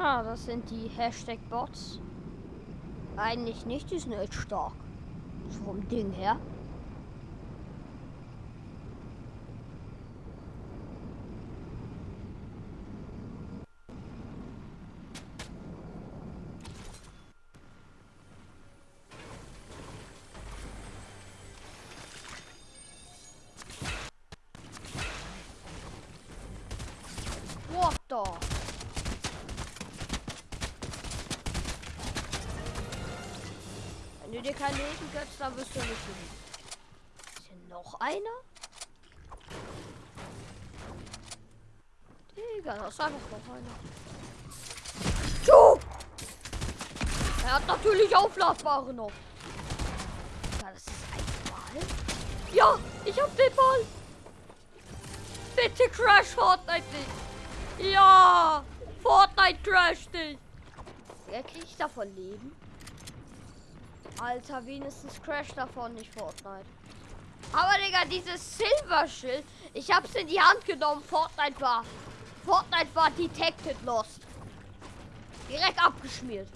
Ah, das sind die Hashtag-Bots. Eigentlich nicht, die sind echt stark. Vom Ding her. What the? Wenn du dir kein Leben gönnst, dann wirst du nicht leben. Ist hier noch einer? Digga, das ist einfach noch einer. Tschu! Er hat natürlich aufladbare noch. Ja, das ist ein Ball. Ja, ich hab den Ball. Bitte crash Fortnite nicht. Ja, Fortnite crash dich. Wer krieg ich davon Leben? Alter, wenigstens crash davon nicht Fortnite. Aber Digga, dieses Silberschild, ich hab's in die Hand genommen. Fortnite war. Fortnite war detected lost. Direkt abgeschmiert.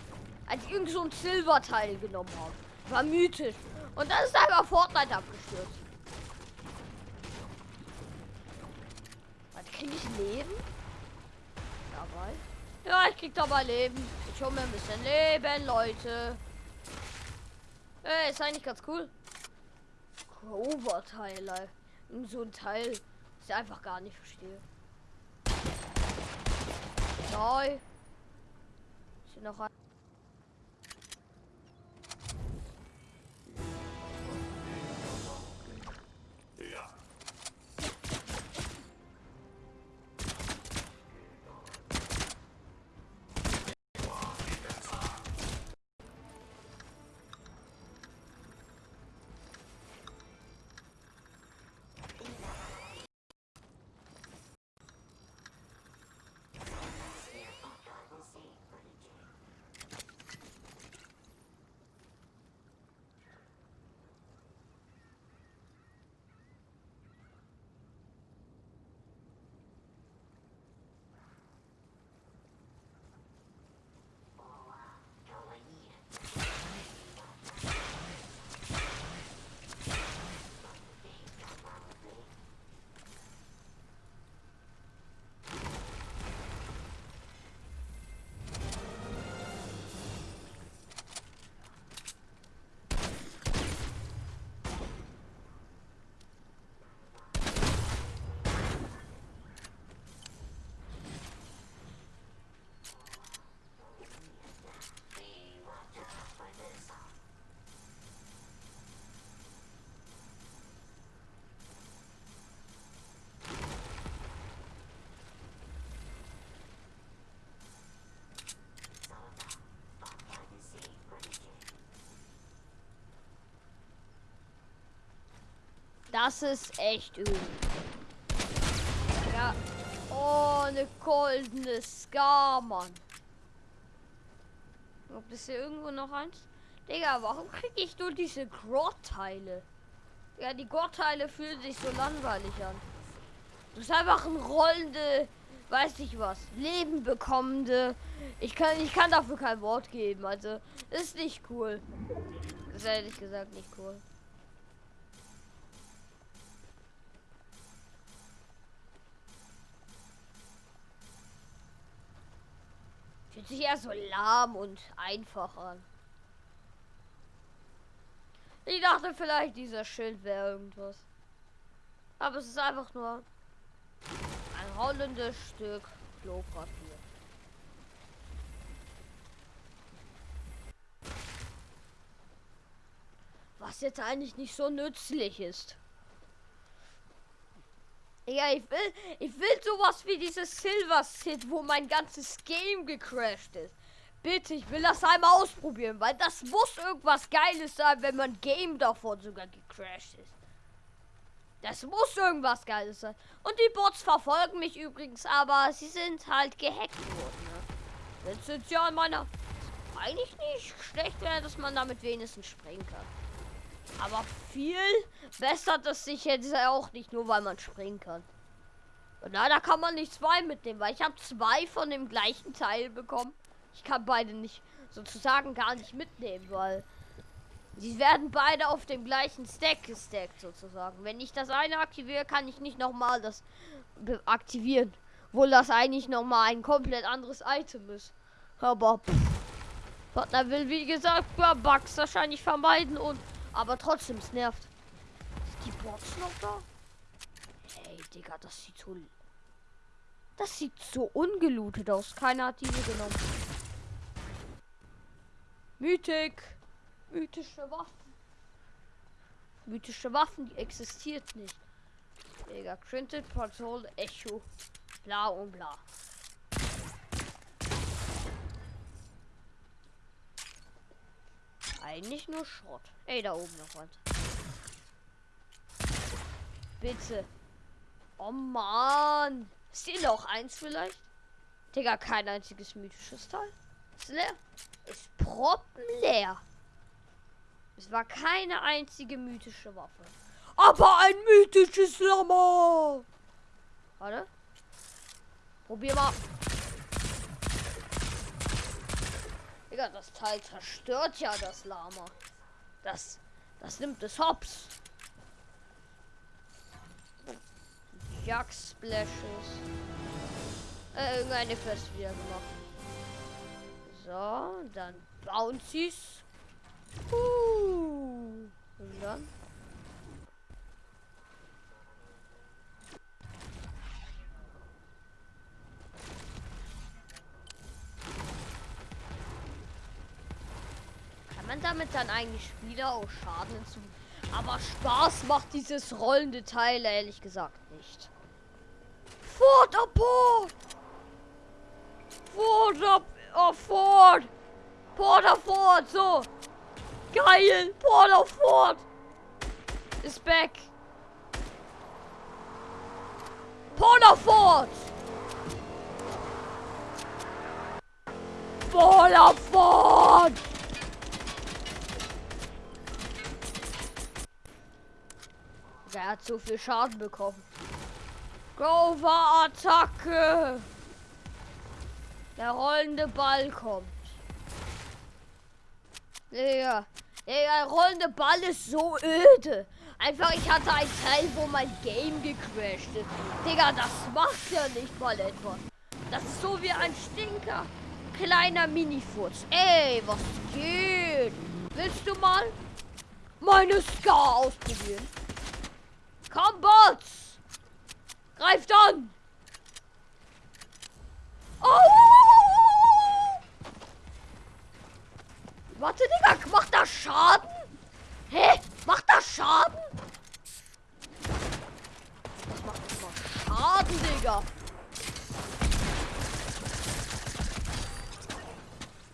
Als ich irgend so ein Silberteil genommen habe. War mythisch. Und dann ist einfach Fortnite abgestürzt. Was krieg ich Leben? Dabei. Ja, ich krieg dabei Leben. Ich hol mir ein bisschen Leben, Leute. Ey, ist eigentlich ganz cool. Oberteile. So ein Teil, ich einfach gar nicht verstehe. Neu. Ist noch ein. Das ist echt übel. Ja. Oh, eine goldene Scar, Mann. Ob es hier irgendwo noch eins? Digga, warum kriege ich nur diese Grotteile? Ja, die Grotteile fühlen sich so langweilig an. Das ist einfach ein rollende, weiß ich was, Leben bekommende. Ich kann, ich kann dafür kein Wort geben. Also, ist nicht cool. ist ehrlich gesagt nicht cool. Fühlt sich eher so lahm und einfach an. Ich dachte vielleicht, dieser Schild wäre irgendwas. Aber es ist einfach nur ein rollendes Stück Klopapier. Was jetzt eigentlich nicht so nützlich ist. Ja, ich will, ich will sowas wie dieses Silver Sid, wo mein ganzes Game gecrashed ist. Bitte, ich will das einmal ausprobieren, weil das muss irgendwas Geiles sein, wenn mein Game davon sogar gecrashed ist. Das muss irgendwas Geiles sein. Und die Bots verfolgen mich übrigens, aber sie sind halt gehackt worden. Ne? Jetzt sind sie an meiner... Eigentlich nicht schlecht wäre, dass man damit wenigstens springen kann. Aber viel bessert es sich jetzt auch nicht, nur weil man springen kann. Na, da kann man nicht zwei mitnehmen, weil ich habe zwei von dem gleichen Teil bekommen. Ich kann beide nicht sozusagen gar nicht mitnehmen, weil sie werden beide auf dem gleichen Stack gestackt sozusagen. Wenn ich das eine aktiviere, kann ich nicht nochmal das aktivieren. Obwohl das eigentlich nochmal ein komplett anderes Item ist. Aber pff, Partner will wie gesagt Bugs wahrscheinlich vermeiden und aber trotzdem es nervt. Ist die Box noch da? Hey Digga, das sieht so das sieht so ungelootet aus. Keiner hat diese genommen. Mythik. Mythische Waffen. Mythische Waffen, die existiert nicht. Digga, Printed Patrol Echo. Bla und bla. Eigentlich nur Schrott. Ey, da oben noch was. Bitte. Oh Mann. Ist hier noch eins vielleicht? Digga, kein einziges mythisches Teil. Ist leer. Ist proppenleer. Es war keine einzige mythische Waffe. Aber ein mythisches Lama. Warte. Probier mal. Digga, das Teil zerstört ja das Lama. Das, das nimmt es hops. Jack Splashes. Äh, irgendeine Quest wieder gemacht. So, dann Bouncies. Uh, und dann. Kann man damit dann eigentlich wieder auch Schaden hinzufügen? Aber Spaß macht dieses rollende Teil ehrlich gesagt nicht. Fort Port! Fort ab, oh, Fort! Fort, so! Geil! Porter Fort! Ist back! Porter Fort! Porter Fort! Er hat so viel Schaden bekommen. Grover-Attacke! Der rollende Ball kommt. Ja, der rollende Ball ist so öde. Einfach, ich hatte ein Teil, wo mein Game gecrashed ist. Digga, das macht ja nicht mal etwas. Das ist so wie ein Stinker. Kleiner Minifurz. Ey, was geht? Willst du mal meine Scar ausprobieren? Komm, Bots! Greift an! Oh! Warte, Digga, macht das Schaden? Hä? Macht das Schaden? Das macht immer Schaden, Digga.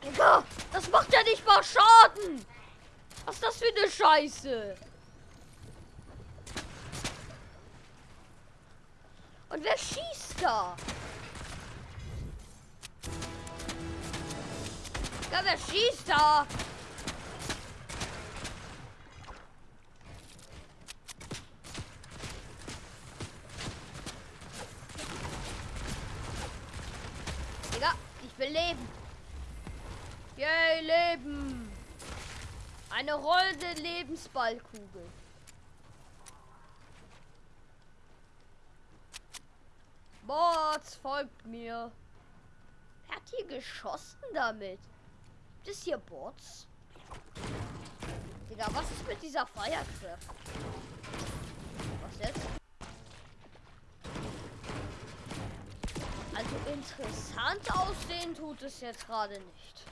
Digga, das macht ja nicht mal Schaden. Was ist das für eine Scheiße? Und wer schießt da? Ja, wer schießt da? Digga, ich will leben. Yay, leben. Eine rollende Lebensballkugel. Bots, folgt mir. Wer hat hier geschossen damit? Gibt es hier Bots? Digga, was ist mit dieser Firecraft? Was jetzt? Also interessant aussehen tut es jetzt gerade nicht.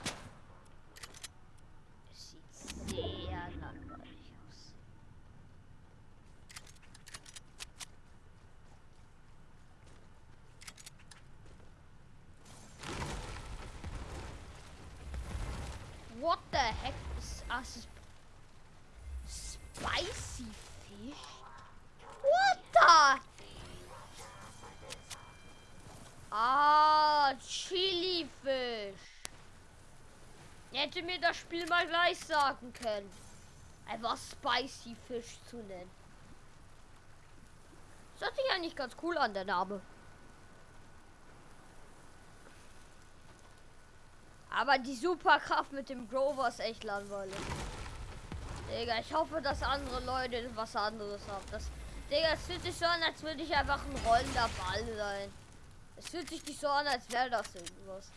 Es sieht sehr langweilig What the heck us? Spicy fish? What the? Ah, Chili Fisch. Hätte mir das Spiel mal gleich sagen können. Einfach Spicy Fisch zu nennen. Das hört sich eigentlich ganz cool an, der Name. Aber die Superkraft mit dem Grover ist echt langweilig. Digga, ich hoffe, dass andere Leute was anderes haben. Das, Digga, es fühlt sich so an, als würde ich einfach ein rollender Ball sein. Es fühlt sich nicht so an, als wäre das irgendwas.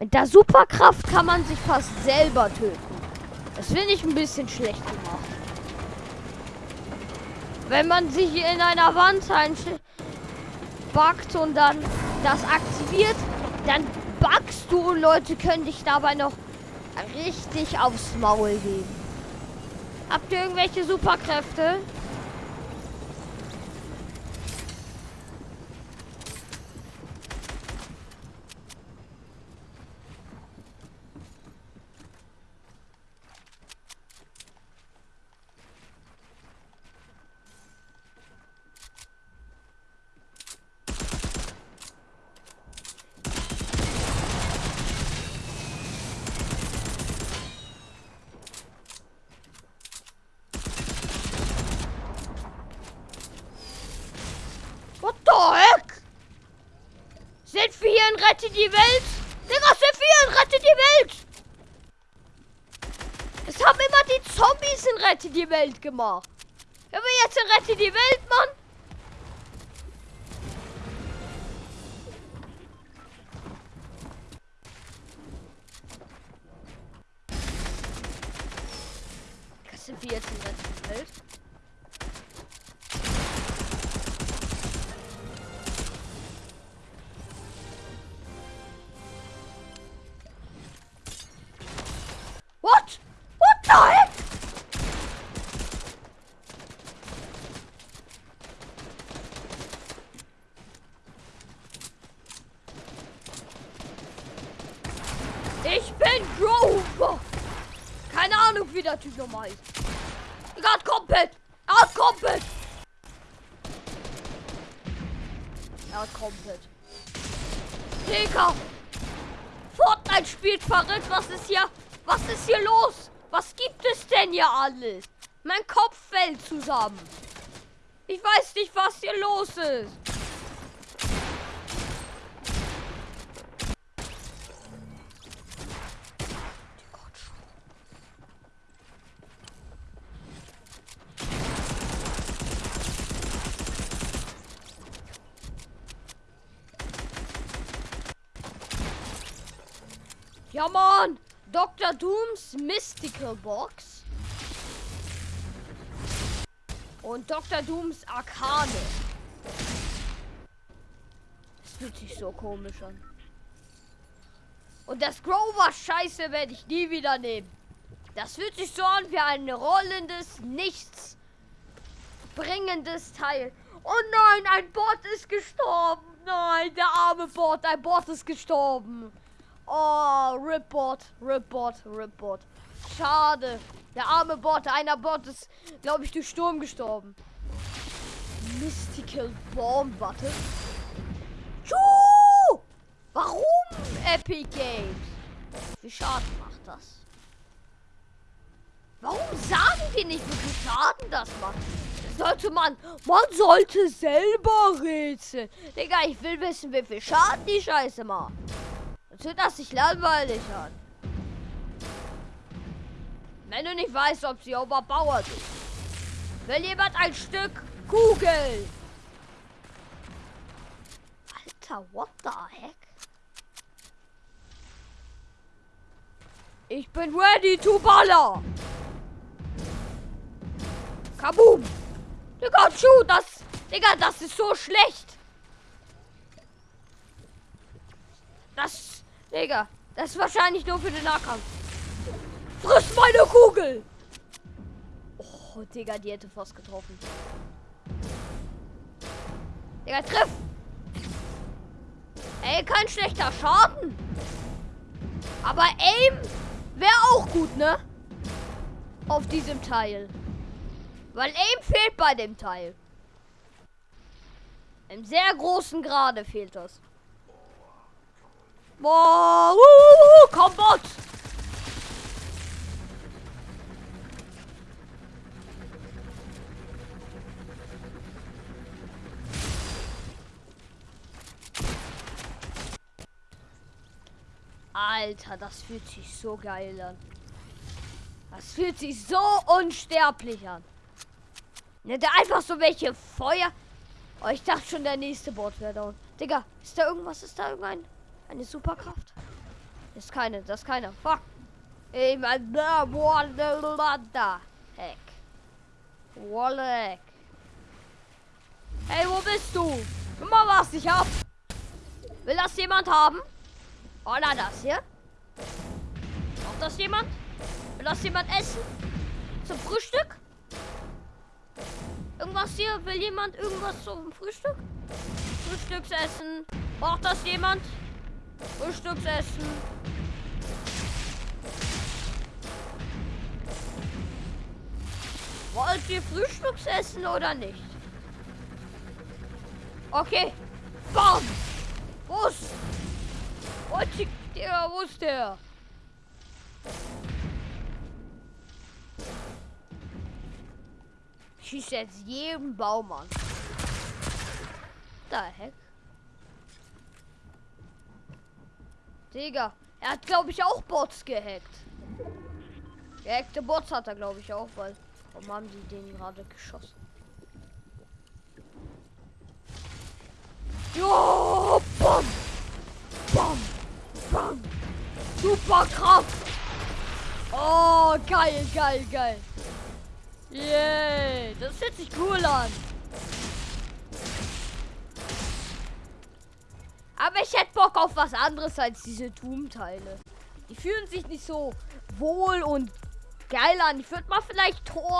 Mit der Superkraft kann man sich fast selber töten. Das finde ich ein bisschen schlecht gemacht. Wenn man sich in einer Wand backt und dann das aktiviert, dann backst du und Leute können dich dabei noch richtig aufs Maul geben. Habt ihr irgendwelche Superkräfte? Rette die Welt! Digga, Sephir, rette die Welt! Es haben immer die Zombies in Rette die Welt gemacht. Wir jetzt Rette die Welt, Mann. Sind wir jetzt in die Welt? Hat komplett. Digga. Fortnite spielt verrückt. Was ist hier? Was ist hier los? Was gibt es denn hier alles? Mein Kopf fällt zusammen. Ich weiß nicht, was hier los ist. Ja, Mann! Dr. Dooms Mystical Box. Und Dr. Dooms Arkane. Das fühlt sich so komisch an. Und das Grover Scheiße werde ich nie wieder nehmen. Das fühlt sich so an wie ein rollendes, nichts bringendes Teil. Oh nein, ein Bot ist gestorben. Nein, der arme Bot, ein Bot ist gestorben. Oh, Ripbot, Ripbot, Ripbot. Schade. Der arme Bot, einer Bot ist, glaube ich, durch Sturm gestorben. Mystical Bomb, warte. Warum Epic Games? Wie Schaden macht das? Warum sagen die nicht, wie viel Schaden das macht? Sollte man, man sollte selber rätseln. Digga, ich will wissen, wie viel Schaden die Scheiße macht. Sonst hört das sich langweilig an. Wenn du nicht weißt, ob sie überbauert ist. Will jemand ein Stück Kugel? Alter, what the heck? Ich bin ready to baller. Kaboom! Digga, Schuh, das. Digga, das ist so schlecht. Das. Digga, das ist wahrscheinlich nur für den Nahkampf. Friss meine Kugel! Oh, Digga, die hätte fast getroffen. Digga, triff! Ey, kein schlechter Schaden. Aber Aim wäre auch gut, ne? Auf diesem Teil. Weil Aim fehlt bei dem Teil. Im sehr großen Grade fehlt das. Boah, uh, Combat! Alter, das fühlt sich so geil an. Das fühlt sich so unsterblich an. Ne, der einfach so welche Feuer. Oh, ich dachte schon, der nächste Bot wäre down. Digga, ist da irgendwas? Ist da irgendein. Eine Superkraft? Ist keine, das ist keine. Fuck. Heck. Wolleck. Hey, wo bist du? Guck mal, was ich hab. Will das jemand haben? Oder das hier? Braucht das jemand? Will das jemand essen? Zum Frühstück? Irgendwas hier? Will jemand irgendwas zum Frühstück? Frühstücksessen. Braucht das jemand? Frühstücksessen. Wollt ihr Frühstücksessen oder nicht? Okay. Bam! Wo ist? Wo ist der? Wo ist der? Schießt jetzt jeden Baum an. Da heck. Digga, er hat glaube ich auch Bots gehackt. Gehackte Bots hat er glaube ich auch, weil warum haben die den gerade geschossen? Jo, bam, bam, bam, Superkraft. Oh, geil, geil, geil. Yay, das fühlt sich cool an. Aber ich hätte Bock auf was anderes als diese Doom-Teile. Die fühlen sich nicht so wohl und geil an. Ich würde mal vielleicht Tor